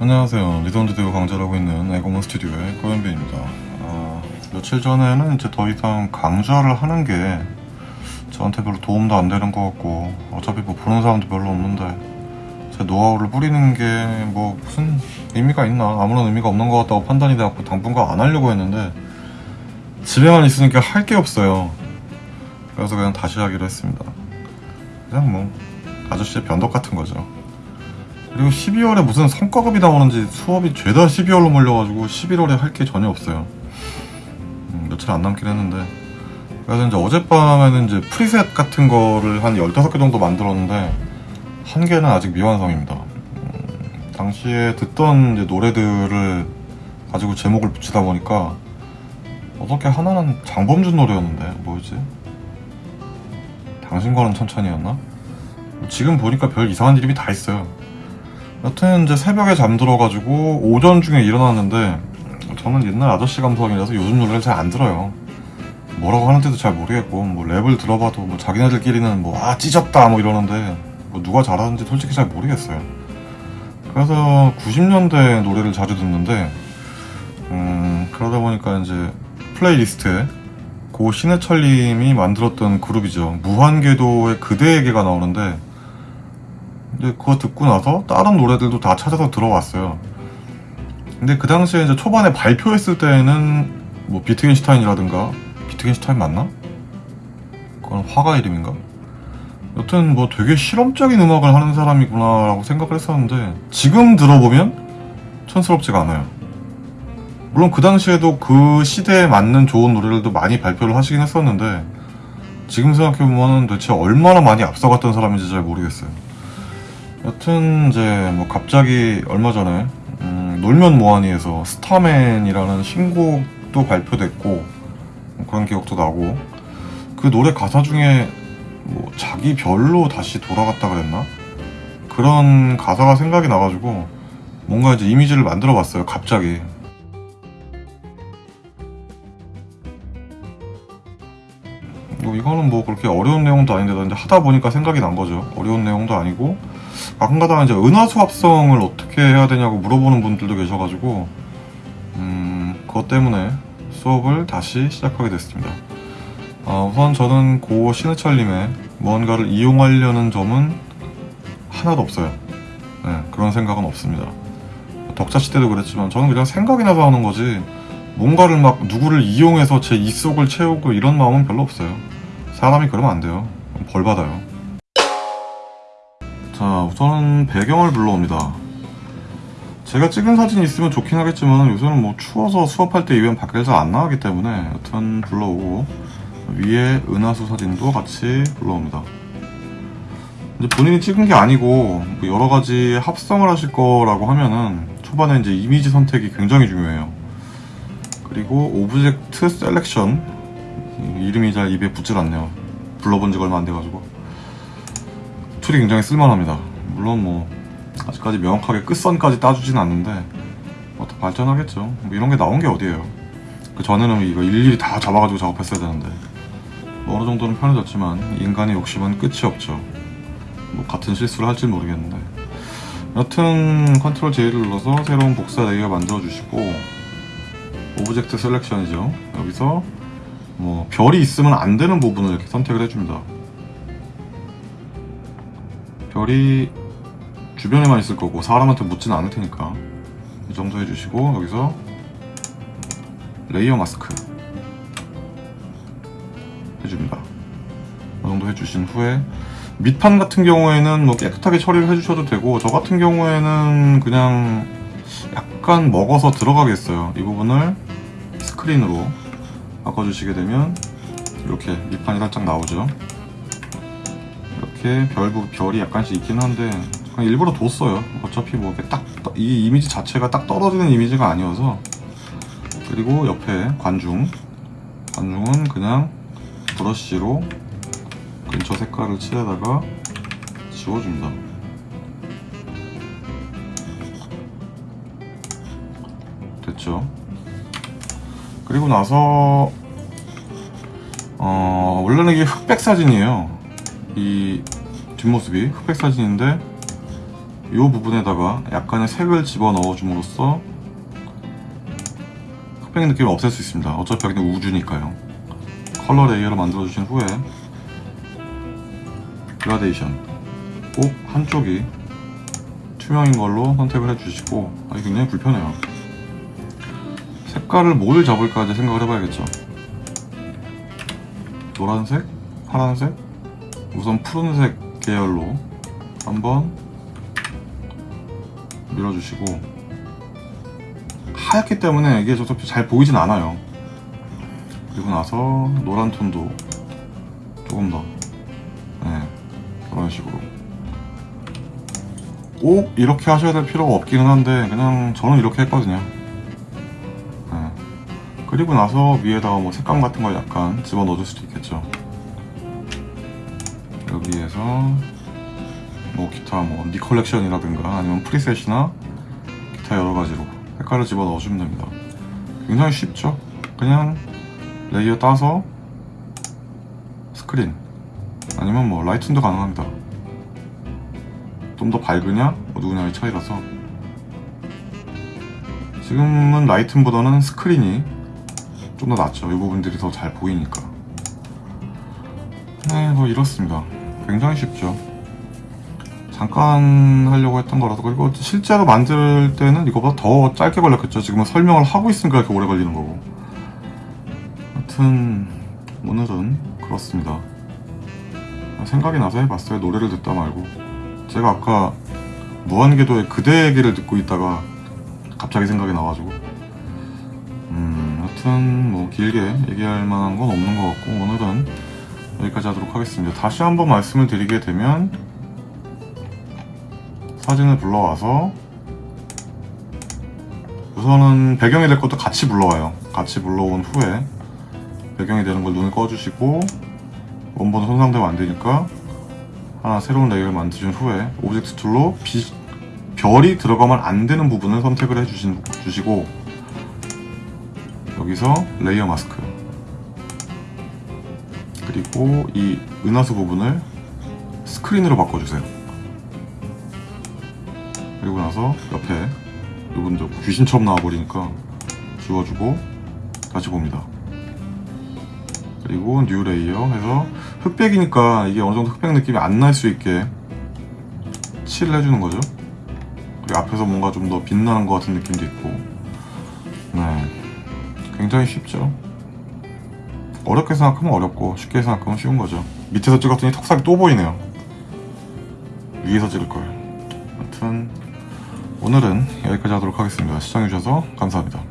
안녕하세요. 리던드대우 강좌하고 있는 에고먼 스튜디오의 고현빈입니다. 아, 며칠 전에는 이제 더 이상 강좌를 하는 게 저한테 별로 도움도 안 되는 것 같고 어차피 뭐 보는 사람도 별로 없는데 제 노하우를 뿌리는 게 뭐 무슨 의미가 있나 아무런 의미가 없는 것 같다고 판단이 돼갖고 당분간 안 하려고 했는데 집에만 있으니까 할 게 없어요. 그래서 그냥 다시 하기로 했습니다. 그냥 뭐 아저씨의 변덕 같은 거죠. 그리고 12월에 무슨 성과급이 나오는지 수업이 죄다 12월로 몰려가지고 11월에 할 게 전혀 없어요. 음, 며칠 안 남긴 했는데. 그래서 이제 어젯밤에는 이제 프리셋 같은 거를 한 15개 정도 만들었는데, 한 개는 아직 미완성입니다. 음, 당시에 듣던 노래들을 가지고 제목을 붙이다 보니까, 어떻게 하나는 장범준 노래였는데, 뭐였지? 당신과는 천천히였나? 지금 보니까 별 이상한 이름이 다 있어요. 여튼 이제 새벽에 잠들어가지고 오전 중에 일어났는데 저는 옛날 아저씨 감성이라서 요즘 노래를 잘 안 들어요. 뭐라고 하는지도 잘 모르겠고 뭐 랩을 들어봐도 뭐 자기네들끼리는 뭐 아 찢었다 뭐 이러는데 뭐 누가 잘하는지 솔직히 잘 모르겠어요. 그래서 90년대 노래를 자주 듣는데 음 그러다 보니까 이제 playlist에 고 신해철님이 만들었던 그룹이죠 무한궤도의 그대에게가 나오는데 근데 그거 듣고 나서 다른 노래들도 다 찾아서 들어봤어요. 근데 그 당시에 이제 초반에 발표했을 때는 뭐 비트겐슈타인이라든가 비트겐슈타인 맞나? 그건 화가 이름인가? 여튼 뭐 되게 실험적인 음악을 하는 사람이구나 라고 생각을 했었는데 지금 들어보면 촌스럽지가 않아요. 물론 그 당시에도 그 시대에 맞는 좋은 노래들도 많이 발표를 하시긴 했었는데 지금 생각해보면 도대체 얼마나 많이 앞서갔던 사람인지 잘 모르겠어요. 여튼 이제 뭐 갑자기 얼마 전에 음, 놀면 뭐하니에서 스타맨이라는 신곡도 발표됐고 뭐 그런 기억도 나고 그 노래 가사 중에 뭐 자기 별로 다시 돌아갔다 그랬나? 그런 가사가 생각이 나가지고 뭔가 이제 이미지를 만들어 봤어요 갑자기. 뭐 이거는 뭐 그렇게 어려운 내용도 아닌데 하다 보니까 생각이 난 거죠. 어려운 내용도 아니고 가끔가다가 이제 은하수 합성을 어떻게 해야 되냐고 물어보는 분들도 계셔가지고 음 그것 때문에 수업을 다시 시작하게 됐습니다. 아, 우선 저는 고 신해철님의 무언가를 이용하려는 점은 하나도 없어요. 네, 그런 생각은 없습니다. 덕자시 때도 그랬지만 저는 그냥 생각이 나서 하는 거지 뭔가를 막 누구를 이용해서 제 입속을 채우고 이런 마음은 별로 없어요. 사람이 그러면 안 돼요. 벌 받아요. 자, 우선 배경을 불러옵니다. 제가 찍은 사진이 있으면 좋긴 하겠지만 요새는 뭐 추워서 수업할 때 이외엔 밖에 잘안 나가기 때문에 여튼 불러오고 위에 은하수 사진도 같이 불러옵니다. 이제 본인이 찍은 게 아니고 뭐 여러 가지 합성을 하실 거라고 하면은 초반에 이제 이미지 선택이 굉장히 중요해요. 그리고 object selection 이름이 잘 입에 붙질 않네요. 불러본 지가 얼마 안 돼가지고 tool이 굉장히 쓸만합니다. 물론 뭐 아직까지 명확하게 끝선까지 따주진 않는데 뭐 더 발전하겠죠. 뭐 이런 게 나온 게 어디예요. 그 전에는 이거 일일이 다 잡아가지고 작업했어야 되는데 뭐 어느 정도는 편해졌지만 인간의 욕심은 끝이 없죠. 뭐 같은 실수를 할지 모르겠는데 여튼 control J를 눌러서 새로운 복사 layer 만들어 주시고 object selection이죠. 여기서 뭐 별이 있으면 안 되는 부분을 이렇게 선택을 해줍니다. 별이 주변에만 있을 거고 사람한테 묻지는 않을 테니까 이 정도 해주시고 여기서 layer mask 해줍니다. 이 정도 해주신 후에 밑판 같은 경우에는 뭐 깨끗하게 처리를 해주셔도 되고 저 같은 경우에는 그냥 약간 먹어서 들어가겠어요. 이 부분을 스크린으로 바꿔주시게 되면 이렇게 밑판이 살짝 나오죠. 이렇게 별, 별이 약간씩 있긴 한데 그냥 일부러 뒀어요. 어차피 뭐 딱 이 이미지 자체가 딱 떨어지는 이미지가 아니어서 그리고 옆에 관중 관중은 그냥 브러쉬로 근처 색깔을 칠해다가 지워줍니다. 됐죠? 그리고 나서 어, 원래는 이게 흑백 사진이에요. 이 뒷모습이 흑백 사진인데 이 부분에다가 약간의 색을 집어 넣어줌으로써 흑백 느낌을 없앨 수 있습니다. 어차피 여기는 우주니까요. color layer를 만들어 주신 후에 그라데이션 꼭 한쪽이 투명인 걸로 선택을 해주시고 아, 이게 굉장히 불편해요. 색깔을 뭘 잡을까 이제 생각을 해봐야겠죠. 노란색, 파란색, 우선 푸른색 계열로 한번 밀어주시고 하얗기 때문에 이게 어차피 잘 보이진 않아요. 그리고 나서 노란 톤도 조금 더 네, 그런 식으로 꼭 이렇게 하셔야 될 필요가 없기는 한데 그냥 저는 이렇게 했거든요. 네. 그리고 나서 위에다가 뭐 색감 같은 걸 약간 집어 넣어줄 수도 있겠죠. 여기에서 뭐 기타 뭐 Nik Collection이라든가 아니면 preset이나 기타 여러 가지로 색깔을 집어 넣어주면 됩니다. 굉장히 쉽죠? 그냥 layer 따서 스크린 아니면 뭐 lighten도 가능합니다. 좀 더 밝으냐 어두우냐의 차이라서 지금은 라이튼보다는 스크린이 좀 더 낫죠. 이 부분들이 더 잘 보이니까. 네, 뭐 이렇습니다. 굉장히 쉽죠. 잠깐 하려고 했던 거라서 그리고 실제로 만들 때는 이거보다 더 짧게 걸렸겠죠. 지금은 설명을 하고 있으니까 이렇게 오래 걸리는 거고. 하여튼 오늘은 그렇습니다. 생각이 나서 해봤어요. 노래를 듣다 말고. 제가 아까 무한궤도의 그대 얘기를 듣고 있다가 갑자기 생각이 나가지고. 음, 하여튼 뭐 길게 얘기할 만한 건 없는 것 같고 오늘은 여기까지 하도록 하겠습니다. 다시 한번 말씀을 드리게 되면 사진을 불러와서 우선은 배경이 될 것도 같이 불러와요. 같이 불러온 후에 배경이 되는 걸 눈을 꺼주시고 원본은 손상되면 안 되니까 하나 새로운 layer를 만드신 후에 object tool로 비- 별이 들어가면 안 되는 부분을 선택을 해주신 주시고 여기서 layer mask 그리고 이 은하수 부분을 스크린으로 바꿔주세요. 그리고 나서 옆에 이분도 귀신처럼 나와버리니까 지워주고 다시 봅니다. 그리고 new layer 해서 흑백이니까 이게 어느 정도 흑백 느낌이 안 날 수 있게 칠을 해주는 거죠. 그리고 앞에서 뭔가 좀 더 빛나는 것 같은 느낌도 있고, 네, 굉장히 쉽죠. 어렵게 생각하면 어렵고 쉽게 생각하면 쉬운 거죠. 밑에서 찍었더니 턱살이 또 보이네요. 위에서 찍을 걸. 아무튼 오늘은 여기까지 하도록 하겠습니다. 시청해주셔서 감사합니다.